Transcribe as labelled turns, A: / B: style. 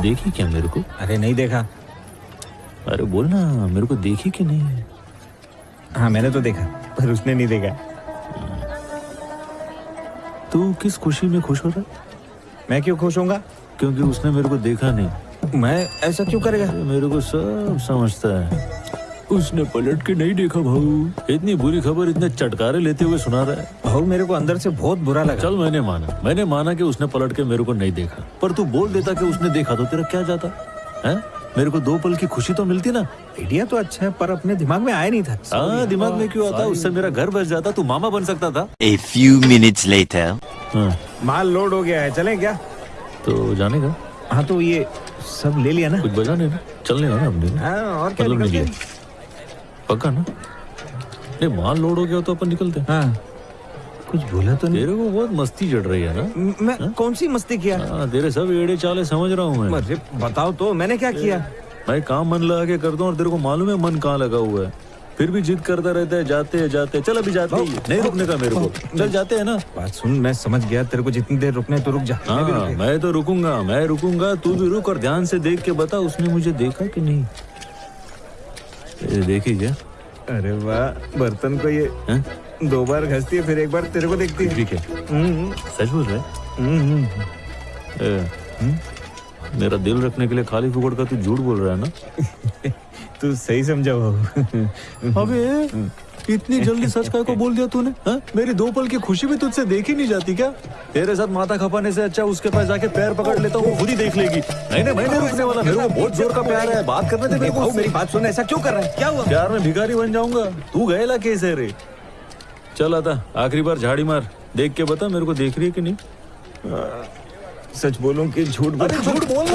A: देखी क्या मेरे को?
B: अरे नहीं देखा।
A: अरे बोल ना मेरे को देखी कि नहीं?
B: हाँ मैंने तो देखा पर उसने नहीं देखा।
A: तू किस खुशी में खुश हो रहा?
B: मैं क्यों खुश होऊँगा?
A: क्योंकि उसने मेरे को देखा नहीं।
B: मैं ऐसा क्यों करेगा?
A: मेरे को सब समझता है। उसने पलट के नहीं देखा भाऊ। इतनी बुरी खबर इतने चटकारे लेते हुए सुना रहा है।
B: भाऊ मेरे को अंदर से बहुत बुरा लगा।
A: चल मैंने माना। मैंने माना कि उसने पलट के मेरे को नहीं देखा। पर तू बोल देता कि उसने देखा तो तेरा क्या जाता? है? मेरे को दो पल की खुशी तो मिलती ना।
B: आइडिया तो अच्छा है पर अपने दिमाग में आया नहीं था।
A: हाँ दिमाग में क्यों आता? उससे मेरा घर बस जाता तू मामा बन सकता था. हाँ,
B: माल लोड हो गया है चले क्या?
A: तो जाने का?
B: हाँ तो ये सब ले लिया ना?
A: कुछ बजाने ना? चलने का ना अपने।
B: हाँ और क्या
A: मतलब
B: निकलते
A: नहीं
B: हैं?
A: लिया पक्का ना? नहीं माल लोड हो गया तो अपन निकलते हैं।
B: हाँ। कुछ बोला तो नहीं?
A: तेरे को बहुत मस्ती चढ़ रही है ना?
B: म- मैं कौन सी मस्ती किया?
A: हाँ तेरे सब एड़े चाले समझ रहा हूँ मैं।
B: बताओ तो मैंने क्या किया?
A: मैं काम मन लगा के करता हूँ और तेरे को मालूम है मन कहाँ लगा हुआ है। फिर भी जिद करता रहता है जाते है जाते हैं। चल अभी जाते हैं। नहीं रुकने का मेरे को। चल जाते हैं ना।
B: बात सुन मैं समझ गया तेरे को जितनी देर रुकने तो रुक जा।
A: हाँ। मैं तो रुकूँगा मैं रुकूँगा तू भी रुक और ध्यान से देख के बता उसने मुझे देखा कि नहीं? ये देखी क्या
B: अरे वाह बर्तन को ये
A: हा?
B: दो बार घसती है फिर एक बार तेरे को देखती है।
A: ठीक है।
B: हम्म,
A: सच बोल रहा है?
B: हम्म,
A: मेरा दिल रखने के लिए खाली फुकड़ का तू झूठ बोल रहा है ना?
B: तू सही समझा बाबू।
A: अबे इतनी जल्दी सच काय को बोल दिया तूने हाँ? मेरी दो पल की खुशी भी तुझसे देखी नहीं जाती क्या? तेरे साथ माथा खपाने से अच्छा उसके पास जाके पैर पकड़ लेता हूँ खुद ही देख लेगी। नहीं नहीं मैं नहीं रुकने वाला मेरे को बहुत ज़ोर का प्यार है बात करने दे मेरे को।
B: मेरी बात सुन ऐसा क्यों कर रहा है? क्या हुआ?
A: प्यार में भिखारी बन जाऊँगा। तू गएला केस है रे। चल आता आखिरी बार झाड़ी मार देख के बता मेरे को देख रही है कि नहीं?
B: सच बोलूँ कि झूठ बोल?
A: झूठ बोल